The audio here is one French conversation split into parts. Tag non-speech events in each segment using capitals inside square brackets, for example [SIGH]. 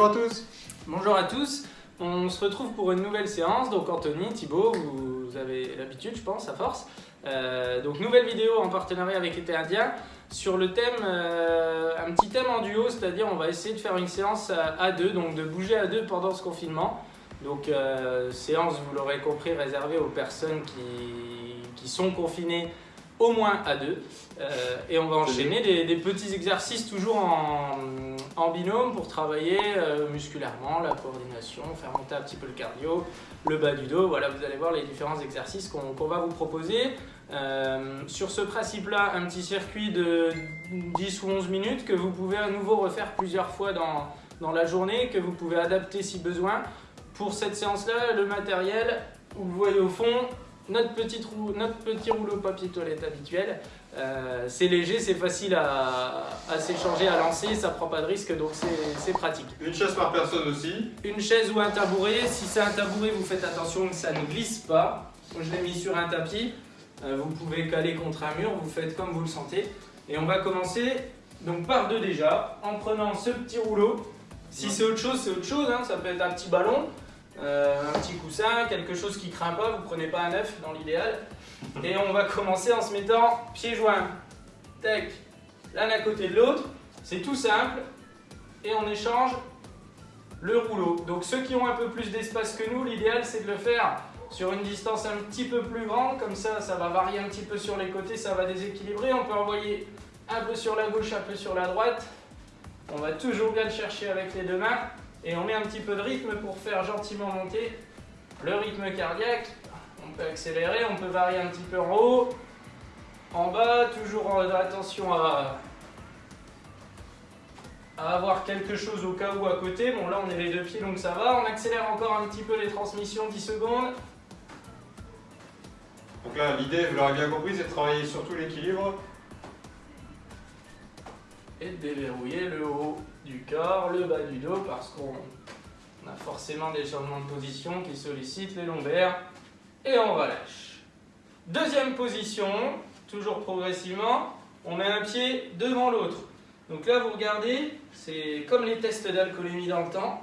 Bonjour à tous Bonjour à tous, on se retrouve pour une nouvelle séance, donc Anthony, Thibaut, vous avez l'habitude je pense à force. Euh, donc nouvelle vidéo en partenariat avec Été Indien sur le thème, euh, un petit thème en duo, c'est-à-dire on va essayer de faire une séance à, deux, donc de bouger à deux pendant ce confinement. Donc euh, séance, vous l'aurez compris, réservée aux personnes qui, qui sont confinées au moins à deux. Euh, et on va enchaîner des, petits exercices toujours en, en binôme pour travailler euh, musculairement, la coordination, faire monter un petit peu le cardio, le bas du dos. Voilà, vous allez voir les différents exercices qu'on va vous proposer. Euh, sur ce principe-là, un petit circuit de 10 ou 11 minutes que vous pouvez à nouveau refaire plusieurs fois dans, dans la journée, que vous pouvez adapter si besoin. Pour cette séance-là, le matériel, vous voyez au fond, notre notre petit rouleau papier toilette habituel. Euh, c'est léger, c'est facile à, s'échanger, à lancer, ça prend pas de risque, donc c'est pratique. Une chaise par personne aussi Une chaise ou un tabouret. Si c'est un tabouret, vous faites attention que ça ne glisse pas. Je l'ai mis sur un tapis. Euh, vous pouvez caler contre un mur, vous faites comme vous le sentez. Et on va commencer donc par deux déjà, en prenant ce petit rouleau. Si c'est autre chose, c'est autre chose. Hein. Ça peut être un petit ballon, un petit coussin, quelque chose qui craint pas, vous prenez pas un œuf dans l'idéal. Et on va commencer en se mettant pieds joints, tac, l'un à côté de l'autre. C'est tout simple. Et on échange le rouleau. Donc ceux qui ont un peu plus d'espace que nous, l'idéal c'est de le faire sur une distance un petit peu plus grande. Comme ça, ça va varier un petit peu sur les côtés, ça va déséquilibrer. On peut envoyer un peu sur la gauche, un peu sur la droite. On va toujours bien le chercher avec les deux mains. Et on met un petit peu de rythme pour faire gentiment monter le rythme cardiaque. On peut accélérer, on peut varier un petit peu en haut, en bas, toujours attention à, avoir quelque chose au cas où à côté. Bon là on est les deux pieds donc ça va. On accélère encore un petit peu les transmissions, 10 secondes. Donc là l'idée, vous l'aurez bien compris, c'est de travailler surtout l'équilibre. Et déverrouiller le haut du corps, le bas du dos, parce qu'on a forcément des changements de position qui sollicitent les lombaires, et on relâche. Deuxième position, toujours progressivement, on met un pied devant l'autre. Donc là, vous regardez, c'est comme les tests d'alcoolémie dans le temps.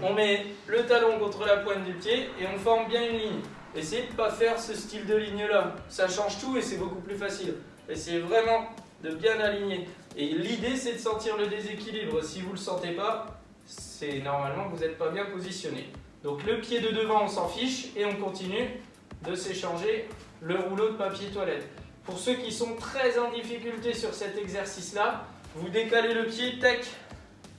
On met le talon contre la pointe du pied et on forme bien une ligne. Essayez de ne pas faire ce style de ligne-là. Ça change tout et c'est beaucoup plus facile. Essayez vraiment de bien aligner. Et l'idée, c'est de sentir le déséquilibre. Si vous ne le sentez pas, c'est normalement que vous n'êtes pas bien positionné. Donc le pied de devant, on s'en fiche et on continue de s'échanger le rouleau de papier toilette. Pour ceux qui sont très en difficulté sur cet exercice-là, vous décalez le pied, tac,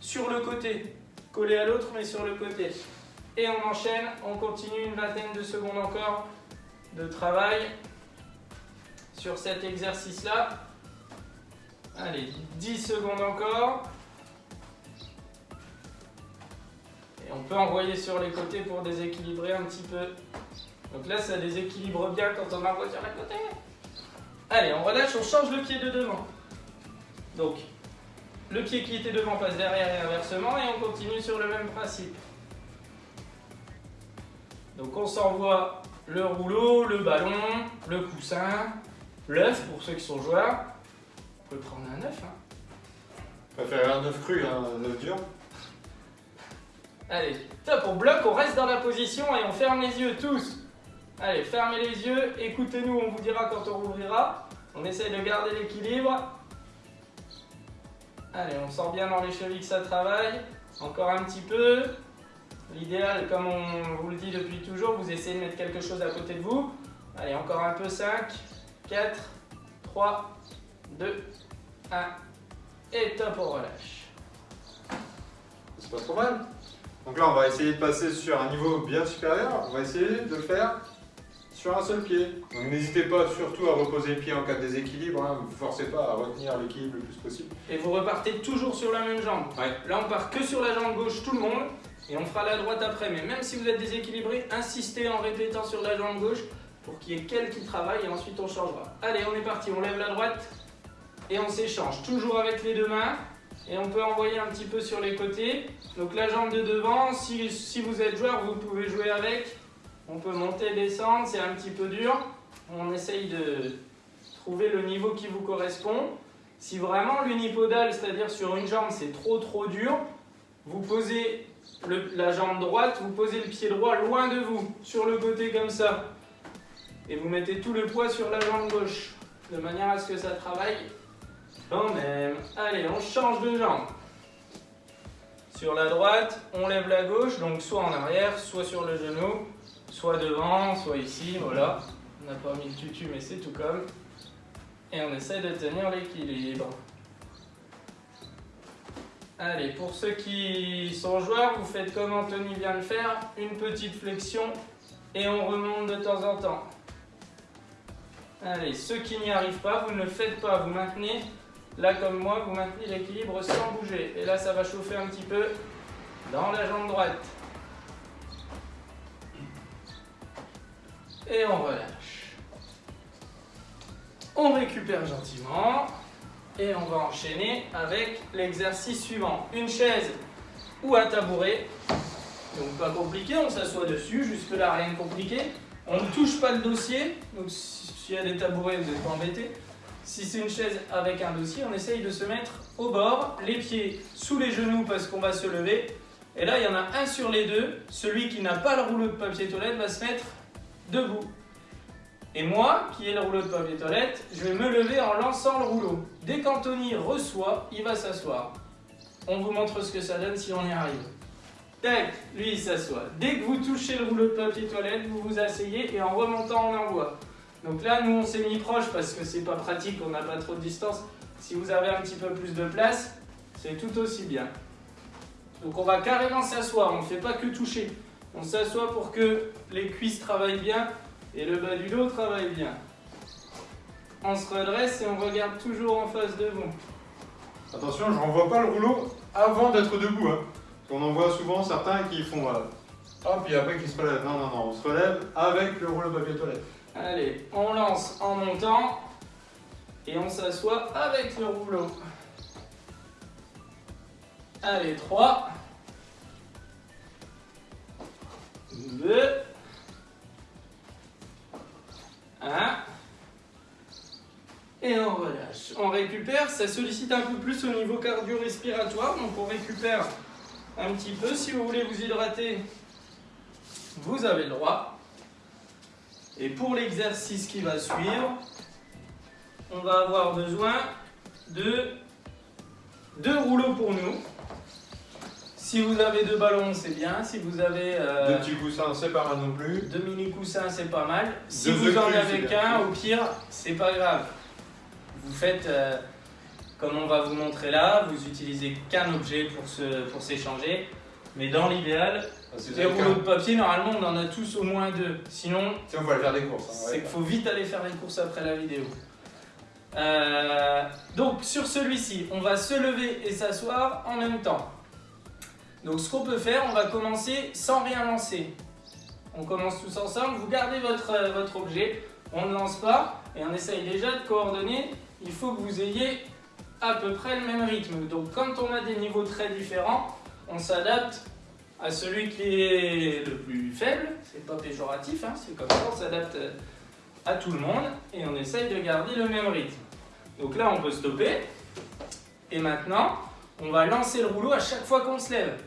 sur le côté. Collé à l'autre, mais sur le côté. Et on enchaîne, on continue une vingtaine de secondes encore de travail sur cet exercice-là. Allez, 10 secondes encore. Et on peut envoyer sur les côtés pour déséquilibrer un petit peu. Donc là, ça déséquilibre bien quand on envoie sur les côtés. Allez, on relâche, on change le pied de devant. Donc, le pied qui était devant passe derrière et inversement et on continue sur le même principe. Donc on s'envoie le rouleau, le ballon, le coussin, l'œuf pour ceux qui sont joueurs peut prendre un œuf. Hein. faire un œuf cru, un œuf dur. Allez, top, on bloque, on reste dans la position et on ferme les yeux tous. Allez, fermez les yeux, écoutez-nous, on vous dira quand on rouvrira. On essaye de garder l'équilibre. Allez, on sent bien dans les chevilles que ça travaille. Encore un petit peu. L'idéal, comme on vous le dit depuis toujours, vous essayez de mettre quelque chose à côté de vous. Allez, encore un peu, 5, 4, 3, 2, 1, et top, on relâche. C'est pas trop mal. Donc là, on va essayer de passer sur un niveau bien supérieur. On va essayer de le faire sur un seul pied. Donc n'hésitez pas surtout à reposer le pied en cas de déséquilibre. Hein. Ne vous forcez pas à retenir l'équilibre le plus possible. Et vous repartez toujours sur la même jambe. Là, on part que sur la jambe gauche tout le monde. Et on fera la droite après. Mais même si vous êtes déséquilibré, insistez en répétant sur la jambe gauche pour qu'il y ait qu'elle qui travaille et ensuite on changera. Allez, on est parti. On lève la droite et on s'échange toujours avec les deux mains et on peut envoyer un petit peu sur les côtés. Donc la jambe de devant, si, vous êtes joueur, vous pouvez jouer avec. On peut monter, descendre, c'est un petit peu dur. On essaye de trouver le niveau qui vous correspond. Si vraiment l'unipodal, c'est-à-dire sur une jambe, c'est trop trop dur, vous posez la jambe droite, vous posez le pied droit loin de vous, sur le côté comme ça. Et vous mettez tout le poids sur la jambe gauche, de manière à ce que ça travaille quand même. Allez, on change de jambe. Sur la droite, on lève la gauche, donc soit en arrière, soit sur le genou, soit devant, soit ici, voilà. On n'a pas mis le tutu, mais c'est tout comme. Et on essaie de tenir l'équilibre. Allez, pour ceux qui sont joueurs, vous faites comme Anthony vient de faire, une petite flexion et on remonte de temps en temps. Allez, ceux qui n'y arrivent pas, vous ne le faites pas, vous maintenez, là comme moi, vous maintenez l'équilibre sans bouger. Et là, ça va chauffer un petit peu dans la jambe droite. Et on relâche. On récupère gentiment. Et on va enchaîner avec l'exercice suivant. Une chaise ou un tabouret. Donc pas compliqué, on s'assoit dessus, jusque là rien de compliqué. On ne touche pas le dossier, donc s'il y a des tabourets, vous n'êtes pas embêtés. Si c'est une chaise avec un dossier, on essaye de se mettre au bord, les pieds sous les genoux parce qu'on va se lever. Et là, il y en a un sur les deux. Celui qui n'a pas le rouleau de papier toilette va se mettre debout. Et moi, qui ai le rouleau de papier toilette, je vais me lever en lançant le rouleau. Dès qu'Anthony reçoit, il va s'asseoir. On vous montre ce que ça donne si on y arrive. Tac, lui il s'assoit. Dès que vous touchez le rouleau de papier toilette, vous vous asseyez et en remontant on envoie. Donc là, nous on s'est mis proche parce que c'est pas pratique, on n'a pas trop de distance. Si vous avez un petit peu plus de place, c'est tout aussi bien. Donc on va carrément s'asseoir, on ne fait pas que toucher. On s'assoit pour que les cuisses travaillent bien et le bas du dos travaille bien. On se redresse et on regarde toujours en face de vous. Attention, je renvoie pas le rouleau avant d'être debout. Hein. On en voit souvent certains qui font euh, hop, et après qui se relèvent. Non, non, non, on se relève avec le rouleau papier toilette. Allez, on lance en montant et on s'assoit avec le rouleau. Allez, 3, 2, 1. Et on relâche. On récupère, ça sollicite un peu plus au niveau cardio-respiratoire, donc on récupère un petit peu. Si vous voulez vous hydrater, vous avez le droit. Et pour l'exercice qui va suivre, on va avoir besoin de deux rouleaux pour nous. Si vous avez deux ballons, c'est bien. Si vous avez... Euh, deux petits coussins, c'est pas mal non plus. Deux mini coussins, c'est pas mal. Si vous en avez qu'un, au pire, c'est pas grave. Vous faites, euh, comme on va vous montrer là, vous utilisez qu'un objet pour s'échanger. Pour Mais dans l'idéal, les rouleaux de papier, normalement, on en a tous au moins deux. Sinon, si on va aller faire des courses. Hein, c'est qu'il faut vite aller faire les courses après la vidéo. Euh, donc, sur celui-ci, on va se lever et s'asseoir en même temps. Donc ce qu'on peut faire, on va commencer sans rien lancer. On commence tous ensemble, vous gardez votre, euh, votre objet, on ne lance pas et on essaye déjà de coordonner. Il faut que vous ayez à peu près le même rythme. Donc quand on a des niveaux très différents, on s'adapte à celui qui est le plus faible. C'est pas péjoratif, hein, c'est comme ça, on s'adapte à tout le monde et on essaye de garder le même rythme. Donc là, on peut stopper. Et maintenant, on va lancer le rouleau à chaque fois qu'on se lève.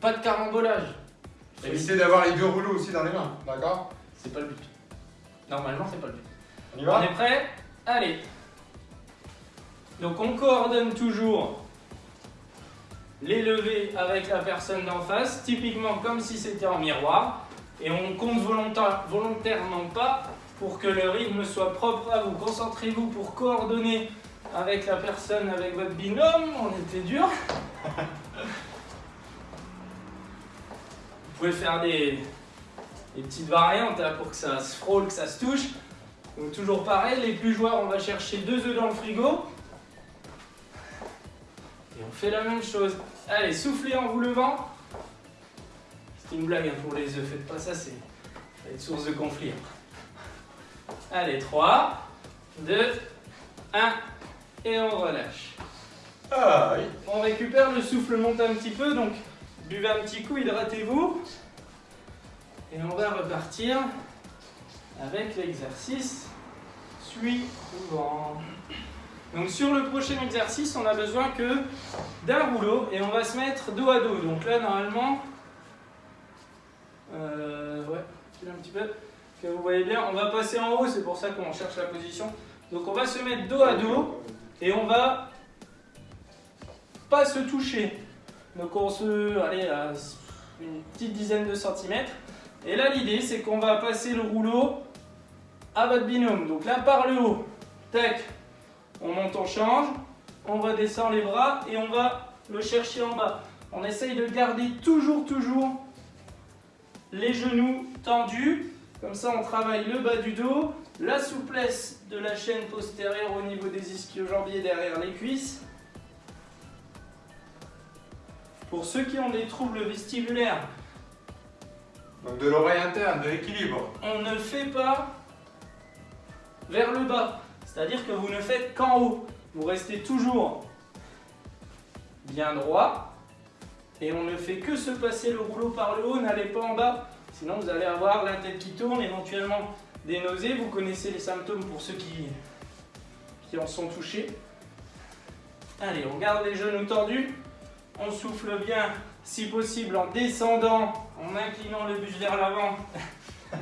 Pas de carambolage. Évitez d'avoir les deux rouleaux aussi dans les mains, d'accord? C'est pas le but. Normalement, c'est pas le but. On y va? On est prêt? Allez. Donc on coordonne toujours les levées avec la personne d'en face, typiquement comme si c'était en miroir. Et on compte volontairement pas pour que le rythme soit propre à vous. Concentrez-vous pour coordonner avec la personne, avec votre binôme. On était dur. Vous pouvez faire des, petites variantes hein, pour que ça se frôle, que ça se touche. Donc toujours pareil, les plus joueurs, on va chercher deux œufs dans le frigo. Et on fait la même chose. Allez, soufflez en vous levant. C'est une blague hein, pour les œufs, faites pas ça, c'est être source de conflit. Allez, 3, 2, 1, et on relâche. Ah, on récupère, le souffle monte un petit peu, donc Buvez un petit coup, hydratez-vous. Et on va repartir avec l'exercice suivant. Donc sur le prochain exercice, on a besoin que d'un rouleau et on va se mettre dos à dos. Donc là, normalement, euh, un petit peu, que vous voyez bien, on va passer en haut, c'est pour ça qu'on cherche la position. Donc on va se mettre dos à dos et on va pas se toucher. Donc on se, allez, à une petite dizaine de centimètres. Et là, l'idée, c'est qu'on va passer le rouleau à votre binôme. Donc là, par le haut, tac, on monte, on change, on redescend les bras et on va le chercher en bas. On essaye de garder toujours, toujours les genoux tendus. Comme ça, on travaille le bas du dos, la souplesse de la chaîne postérieure au niveau des ischio-jambiers derrière les cuisses. Pour ceux qui ont des troubles vestibulaires, donc de l'oreille interne, de l'équilibre. On ne fait pas vers le bas. C'est-à-dire que vous ne faites qu'en haut. Vous restez toujours bien droit. Et on ne fait que se passer le rouleau par le haut, n'allez pas en bas. Sinon vous allez avoir la tête qui tourne, éventuellement des nausées. Vous connaissez les symptômes pour ceux qui, qui en sont touchés. Allez, on garde les genoux tendus. On souffle bien, si possible en descendant, en inclinant le buste vers l'avant.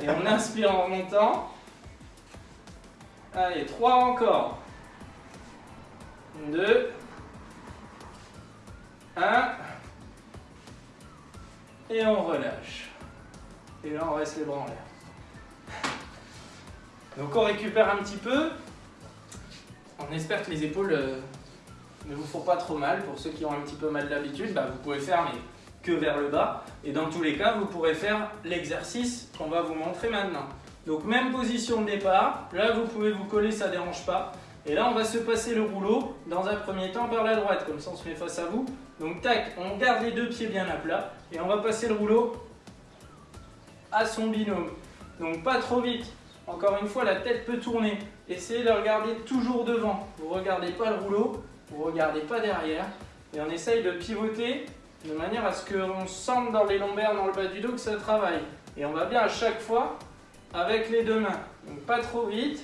Et on inspire en remontant. Allez, 3 encore. 2. 1. Et on relâche. Et là, on reste les bras en l'air. Donc on récupère un petit peu. On espère que les épaules euh, ne vous font pas trop mal. Pour ceux qui ont un petit peu mal d'habitude, bah, vous pouvez faire mais que vers le bas. Et dans tous les cas, vous pourrez faire l'exercice qu'on va vous montrer maintenant. Donc même position de départ, là vous pouvez vous coller, ça ne dérange pas. Et là on va se passer le rouleau dans un premier temps vers la droite, comme ça on se met face à vous. Donc tac, on garde les deux pieds bien à plat et on va passer le rouleau à son binôme. Donc pas trop vite, encore une fois la tête peut tourner. Essayez de regarder toujours devant, vous ne regardez pas le rouleau, vous ne regardez pas derrière. Et on essaye de pivoter de manière à ce qu'on sente dans les lombaires, dans le bas du dos que ça travaille. Et on va bien à chaque fois avec les deux mains. Donc pas trop vite.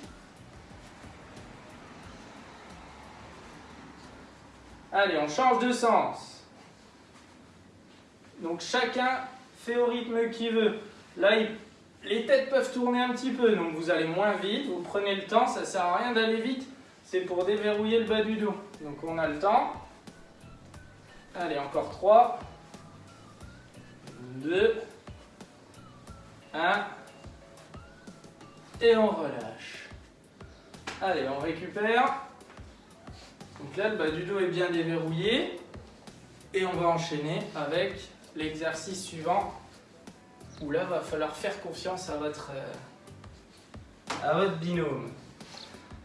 Allez, on change de sens. Donc chacun fait au rythme qu'il veut. Là, les têtes peuvent tourner un petit peu, donc vous allez moins vite, vous prenez le temps, ça ne sert à rien d'aller vite, c'est pour déverrouiller le bas du dos. Donc on a le temps. Allez, encore 3, 2, 1, et on relâche. Allez, on récupère. Donc là, le bas du dos est bien déverrouillé. Et on va enchaîner avec l'exercice suivant, où là, va falloir faire confiance à votre, euh, à votre binôme.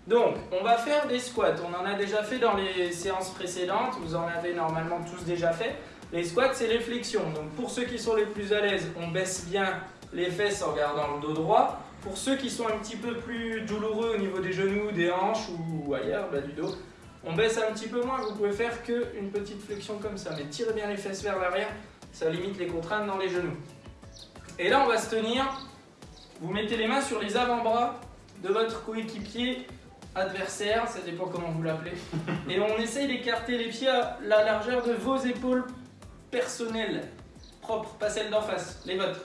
Donc, on va faire des squats. On en a déjà fait dans les séances précédentes. Vous en avez normalement tous déjà fait. Les squats, c'est les flexions. Donc, pour ceux qui sont les plus à l'aise, on baisse bien les fesses en gardant le dos droit. Pour ceux qui sont un petit peu plus douloureux au niveau des genoux, des hanches ou ailleurs, bas du dos, on baisse un petit peu moins, vous pouvez faire qu'une petite flexion comme ça, mais tirez bien les fesses vers l'arrière, ça limite les contraintes dans les genoux. Et là, on va se tenir, vous mettez les mains sur les avant-bras de votre coéquipier adversaire, ça dépend comment vous l'appelez, [LAUGHS] et on essaye d'écarter les pieds à la largeur de vos épaules personnelles, propres, pas celles d'en face, les vôtres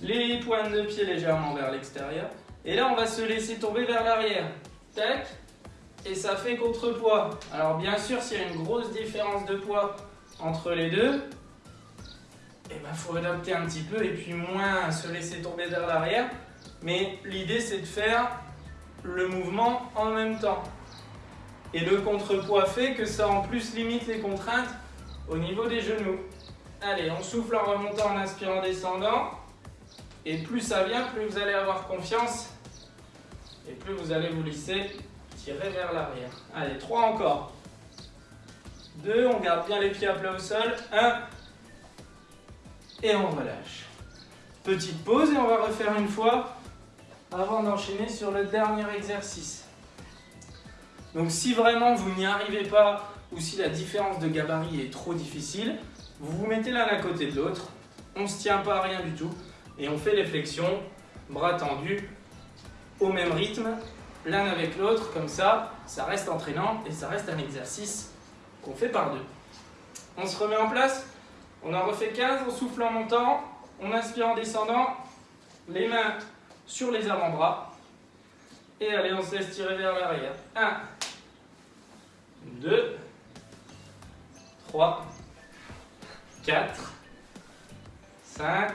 les pointes de pied légèrement vers l'extérieur. Et là, on va se laisser tomber vers l'arrière. Tac. Et ça fait contrepoids. Alors bien sûr, s'il y a une grosse différence de poids entre les deux, il eh ben, faut adapter un petit peu et puis moins se laisser tomber vers l'arrière. Mais l'idée, c'est de faire le mouvement en même temps. Et le contrepoids fait que ça en plus limite les contraintes au niveau des genoux. Allez, on souffle en remontant, en inspirant, en descendant. Et plus ça vient, plus vous allez avoir confiance et plus vous allez vous lisser, tirer vers l'arrière. Allez, 3 encore. 2, on garde bien les pieds à plat au sol. 1, et on relâche. Petite pause et on va refaire une fois avant d'enchaîner sur le dernier exercice. Donc si vraiment vous n'y arrivez pas ou si la différence de gabarit est trop difficile, vous vous mettez l'un à côté de l'autre, on ne se tient pas à rien du tout, et on fait les flexions, bras tendus, au même rythme, l'un avec l'autre, comme ça. ça reste entraînant et ça reste un exercice qu'on fait par deux. On se remet en place, on en refait 15, on souffle en montant, on inspire en descendant, les mains sur les avant-bras. Et allez, on se laisse tirer vers l'arrière. 1, 2, 3, 4, 5,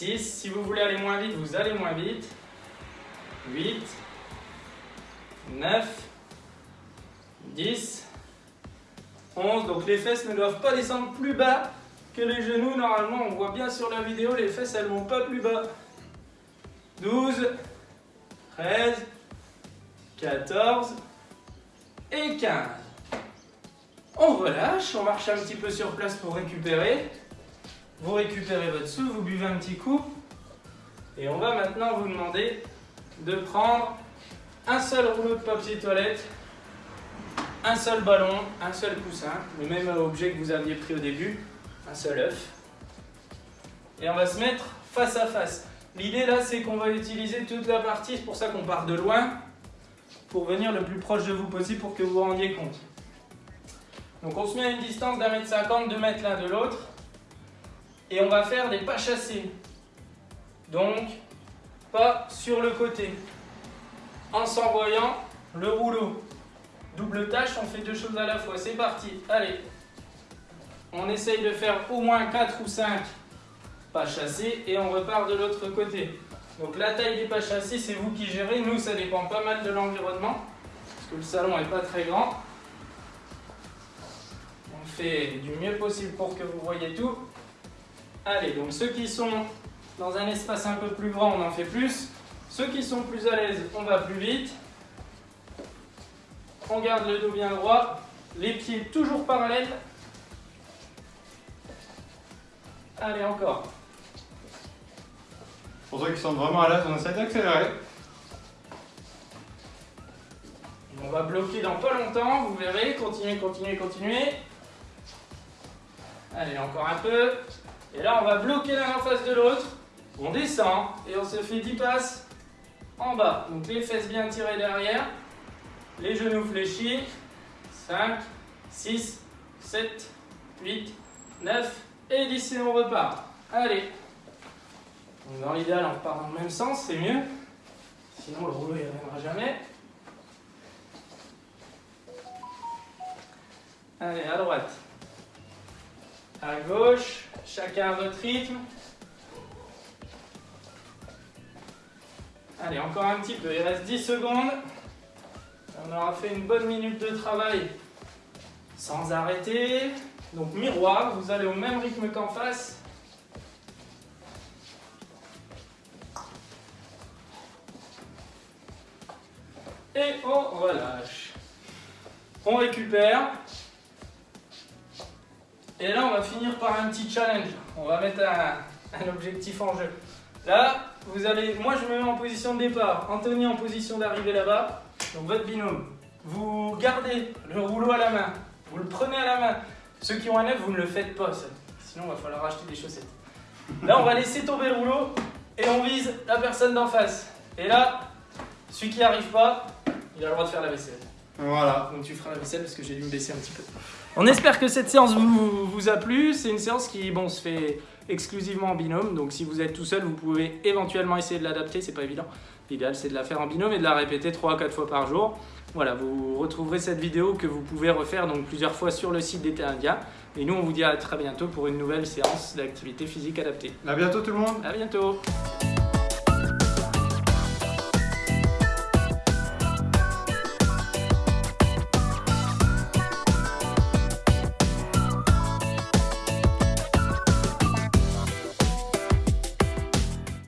6. Si vous voulez aller moins vite, vous allez moins vite. 8, 9, 10, 11. Donc les fesses ne doivent pas descendre plus bas que les genoux. Normalement, on voit bien sur la vidéo, les fesses, elles vont pas plus bas. 12, 13, 14 et 15. On relâche, on marche un petit peu sur place pour récupérer. Vous récupérez votre souffle, vous buvez un petit coup. Et on va maintenant vous demander de prendre un seul rouleau de papier toilette, un seul ballon, un seul coussin, le même objet que vous aviez pris au début, un seul œuf. Et on va se mettre face à face. L'idée là, c'est qu'on va utiliser toute la partie, c'est pour ça qu'on part de loin, pour venir le plus proche de vous possible pour que vous vous rendiez compte. Donc on se met à une distance d'un mètre cinquante, deux mètres l'un de l'autre, et on va faire des pas chassés. Donc, pas sur le côté. En s'envoyant le rouleau. Double tâche, on fait deux choses à la fois. C'est parti, allez. On essaye de faire au moins 4 ou 5 pas chassés et on repart de l'autre côté. Donc la taille des pas chassés, c'est vous qui gérez. Nous, ça dépend pas mal de l'environnement, parce que le salon n'est pas très grand. On fait du mieux possible pour que vous voyez tout. Allez, donc ceux qui sont dans un espace un peu plus grand, on en fait plus. Ceux qui sont plus à l'aise, on va plus vite. On garde le dos bien droit, les pieds toujours parallèles. Allez, encore. Pour ceux qui sont vraiment à l'aise, on essaie d'accélérer. On va bloquer dans pas longtemps, vous verrez. Continuez, continuez, continuez. Allez, encore un peu. Et là, on va bloquer l'un en face de l'autre. On descend et on se fait 10 passes en bas. Donc les fesses bien tirées derrière. Les genoux fléchis. 5, 6, 7, 8, 9 et 10 et on repart. Allez. Donc dans l'idéal, on repart dans le même sens, c'est mieux. Sinon, le rouleau ne reviendra jamais. Allez, à droite. À gauche. Chacun à votre rythme. Allez, encore un petit peu. Il reste 10 secondes. On aura fait une bonne minute de travail sans arrêter. Donc miroir, vous allez au même rythme qu'en face. Et on relâche. On récupère. Et là, on va finir par un petit challenge. On va mettre un, objectif en jeu. Là, vous allez, moi je me mets en position de départ, Anthony en position d'arrivée là-bas. Donc votre binôme, vous gardez le rouleau à la main, vous le prenez à la main. Ceux qui ont un œuf, vous ne le faites pas, sinon il va falloir acheter des chaussettes. Là, on va laisser tomber le rouleau et on vise la personne d'en face. Et là, celui qui n'y arrive pas, il a le droit de faire la vaisselle. Voilà. Donc tu feras la vaisselle parce que j'ai dû me baisser un petit peu. On espère que cette séance vous, vous a plu. C'est une séance qui bon, se fait exclusivement en binôme. Donc si vous êtes tout seul, vous pouvez éventuellement essayer de l'adapter. C'est pas évident. L'idéal, c'est de la faire en binôme et de la répéter 3 4 fois par jour. Voilà, vous retrouverez cette vidéo que vous pouvez refaire donc plusieurs fois sur le site d'été indien. Et nous, on vous dit à très bientôt pour une nouvelle séance d'activité physique adaptée. A bientôt tout le monde À bientôt